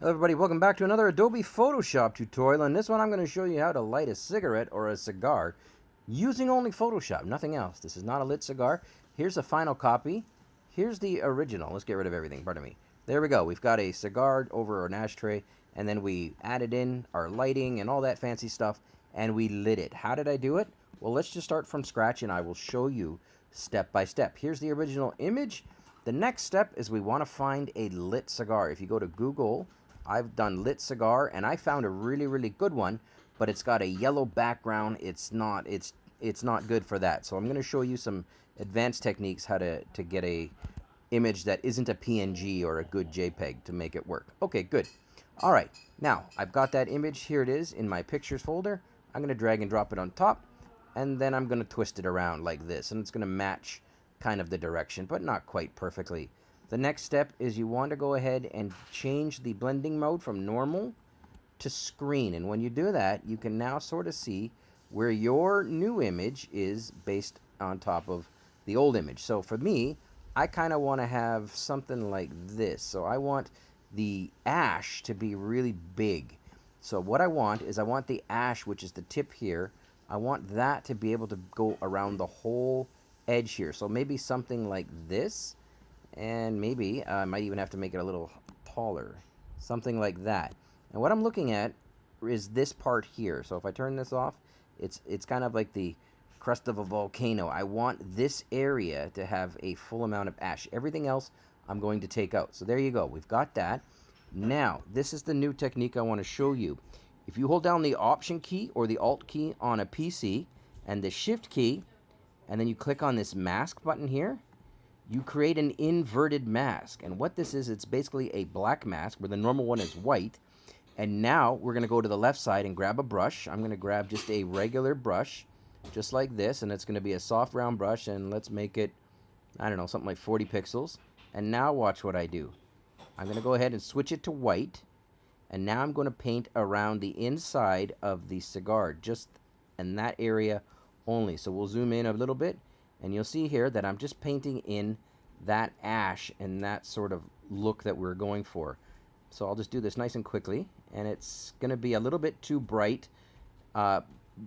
Hello everybody, welcome back to another Adobe Photoshop tutorial. In this one I'm going to show you how to light a cigarette or a cigar using only Photoshop, nothing else. This is not a lit cigar. Here's a final copy. Here's the original. Let's get rid of everything, pardon me. There we go. We've got a cigar over an ashtray and then we added in our lighting and all that fancy stuff and we lit it. How did I do it? Well, let's just start from scratch and I will show you step by step. Here's the original image. The next step is we want to find a lit cigar. If you go to Google I've done lit cigar and I found a really really good one, but it's got a yellow background. It's not it's it's not good for that. So I'm going to show you some advanced techniques how to to get a image that isn't a PNG or a good JPEG to make it work. Okay, good. All right. Now, I've got that image. Here it is in my pictures folder. I'm going to drag and drop it on top and then I'm going to twist it around like this and it's going to match kind of the direction, but not quite perfectly. The next step is you want to go ahead and change the blending mode from normal to screen. And when you do that, you can now sort of see where your new image is based on top of the old image. So for me, I kind of want to have something like this. So I want the ash to be really big. So what I want is I want the ash, which is the tip here, I want that to be able to go around the whole edge here. So maybe something like this and maybe I might even have to make it a little taller something like that. And what I'm looking at is this part here. So if I turn this off it's it's kind of like the crust of a volcano. I want this area to have a full amount of ash. Everything else I'm going to take out. So there you go. We've got that. Now this is the new technique I want to show you. If you hold down the option key or the alt key on a PC and the shift key and then you click on this mask button here you create an inverted mask. And what this is, it's basically a black mask where the normal one is white. And now we're going to go to the left side and grab a brush. I'm going to grab just a regular brush, just like this. And it's going to be a soft round brush. And let's make it, I don't know, something like 40 pixels. And now watch what I do. I'm going to go ahead and switch it to white. And now I'm going to paint around the inside of the cigar, just in that area only. So we'll zoom in a little bit and you'll see here that I'm just painting in that ash and that sort of look that we're going for. So I'll just do this nice and quickly. And it's going to be a little bit too bright uh,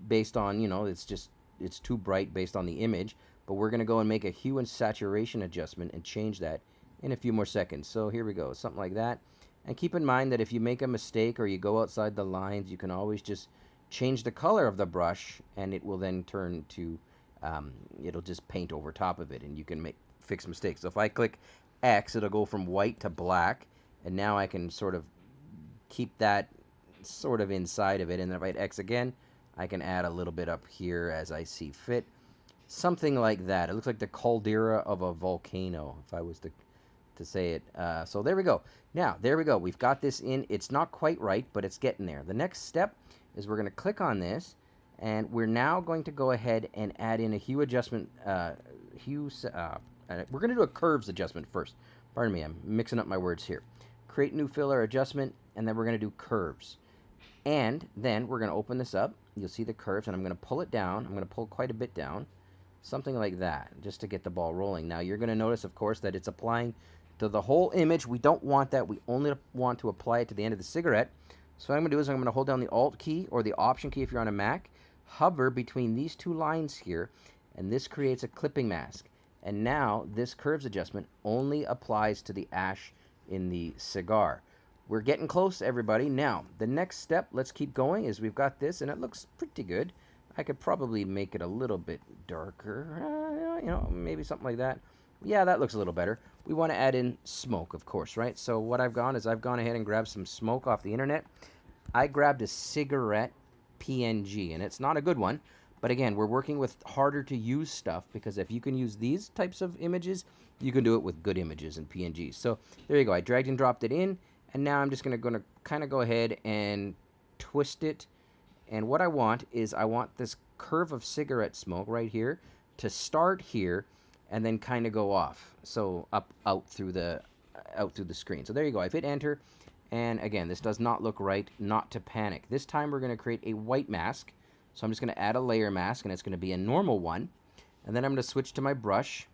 based on, you know, it's just, it's too bright based on the image. But we're going to go and make a hue and saturation adjustment and change that in a few more seconds. So here we go, something like that. And keep in mind that if you make a mistake or you go outside the lines, you can always just change the color of the brush and it will then turn to um, it'll just paint over top of it and you can make fix mistakes. So if I click X, it'll go from white to black and now I can sort of keep that sort of inside of it and then if I hit X again, I can add a little bit up here as I see fit. Something like that. It looks like the caldera of a volcano, if I was to, to say it. Uh, so there we go. Now, there we go. We've got this in. It's not quite right, but it's getting there. The next step is we're going to click on this and we're now going to go ahead and add in a hue adjustment, uh, hue, uh, we're going to do a curves adjustment first. Pardon me, I'm mixing up my words here. Create new filler adjustment, and then we're going to do curves. And then we're going to open this up. You'll see the curves, and I'm going to pull it down. I'm going to pull quite a bit down, something like that, just to get the ball rolling. Now, you're going to notice, of course, that it's applying to the whole image. We don't want that. We only want to apply it to the end of the cigarette. So what I'm going to do is I'm going to hold down the Alt key or the Option key if you're on a Mac, hover between these two lines here, and this creates a clipping mask. And now this curves adjustment only applies to the ash in the cigar. We're getting close, everybody. Now, the next step, let's keep going, is we've got this, and it looks pretty good. I could probably make it a little bit darker, uh, you know, maybe something like that. Yeah, that looks a little better. We want to add in smoke, of course, right? So what I've gone is I've gone ahead and grabbed some smoke off the internet. I grabbed a cigarette PNG, and it's not a good one. But again, we're working with harder to use stuff because if you can use these types of images, you can do it with good images and PNGs. So there you go. I dragged and dropped it in, and now I'm just going to gonna kind of go ahead and twist it. And what I want is I want this curve of cigarette smoke right here to start here and then kind of go off. So up out through the out through the screen. So there you go. I've hit enter and again, this does not look right, not to panic. This time we're going to create a white mask. So I'm just going to add a layer mask, and it's going to be a normal one. And then I'm going to switch to my brush.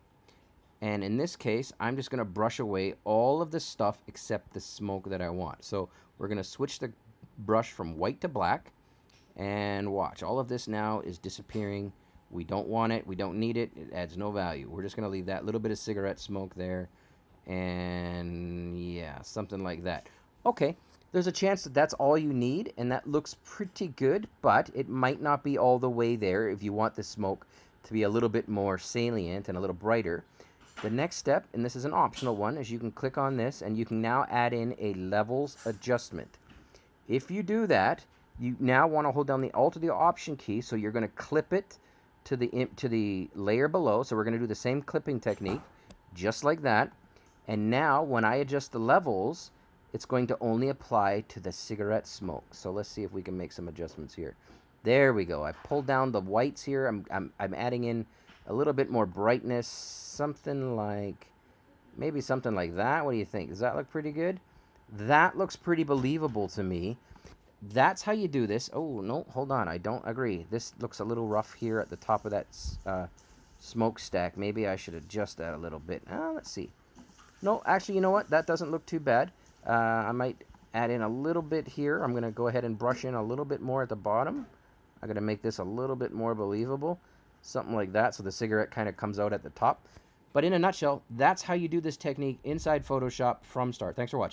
And in this case, I'm just going to brush away all of the stuff except the smoke that I want. So we're going to switch the brush from white to black. And watch, all of this now is disappearing. We don't want it. We don't need it. It adds no value. We're just going to leave that little bit of cigarette smoke there. And yeah, something like that. Okay, there's a chance that that's all you need, and that looks pretty good, but it might not be all the way there if you want the smoke to be a little bit more salient and a little brighter. The next step, and this is an optional one, is you can click on this and you can now add in a levels adjustment. If you do that, you now want to hold down the Alt or the Option key, so you're going to clip it to the to the layer below. So we're going to do the same clipping technique, just like that. And now, when I adjust the levels, it's going to only apply to the cigarette smoke. So let's see if we can make some adjustments here. There we go. I pulled down the whites here. I'm, I'm, I'm adding in a little bit more brightness, something like, maybe something like that. What do you think? Does that look pretty good? That looks pretty believable to me. That's how you do this. Oh, no, hold on. I don't agree. This looks a little rough here at the top of that uh, smokestack. Maybe I should adjust that a little bit. Uh, let's see. No, actually, you know what? That doesn't look too bad. Uh, I might add in a little bit here. I'm going to go ahead and brush in a little bit more at the bottom. I'm going to make this a little bit more believable. Something like that so the cigarette kind of comes out at the top. But in a nutshell, that's how you do this technique inside Photoshop from start. Thanks for watching.